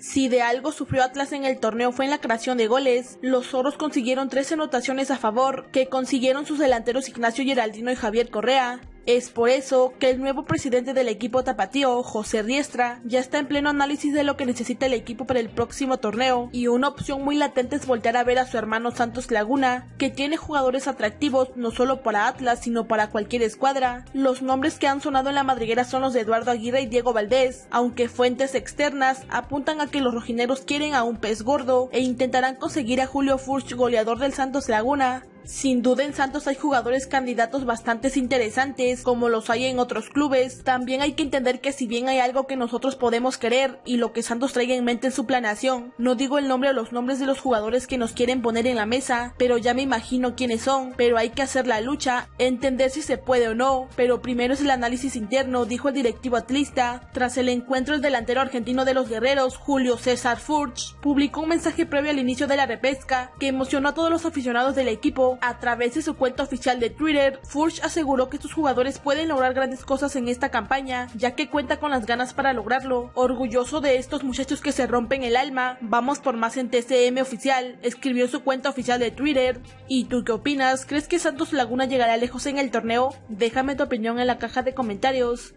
Si de algo sufrió Atlas en el torneo fue en la creación de goles, los zorros consiguieron 13 anotaciones a favor, que consiguieron sus delanteros Ignacio Geraldino y Javier Correa, es por eso que el nuevo presidente del equipo tapatío, José Riestra, ya está en pleno análisis de lo que necesita el equipo para el próximo torneo y una opción muy latente es voltear a ver a su hermano Santos Laguna, que tiene jugadores atractivos no solo para Atlas sino para cualquier escuadra. Los nombres que han sonado en la madriguera son los de Eduardo Aguirre y Diego Valdés, aunque fuentes externas apuntan a que los rojineros quieren a un pez gordo e intentarán conseguir a Julio Furch, goleador del Santos Laguna, sin duda en Santos hay jugadores candidatos bastante interesantes, como los hay en otros clubes. También hay que entender que si bien hay algo que nosotros podemos querer y lo que Santos traiga en mente en su planeación, no digo el nombre o los nombres de los jugadores que nos quieren poner en la mesa, pero ya me imagino quiénes son, pero hay que hacer la lucha, entender si se puede o no, pero primero es el análisis interno, dijo el directivo atlista. Tras el encuentro el delantero argentino de los guerreros, Julio César Furch, publicó un mensaje previo al inicio de la repesca que emocionó a todos los aficionados del equipo a través de su cuenta oficial de Twitter, Furch aseguró que sus jugadores pueden lograr grandes cosas en esta campaña, ya que cuenta con las ganas para lograrlo. Orgulloso de estos muchachos que se rompen el alma, vamos por más en TCM oficial, escribió su cuenta oficial de Twitter. ¿Y tú qué opinas? ¿Crees que Santos Laguna llegará lejos en el torneo? Déjame tu opinión en la caja de comentarios.